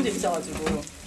너무 재밌어가지고.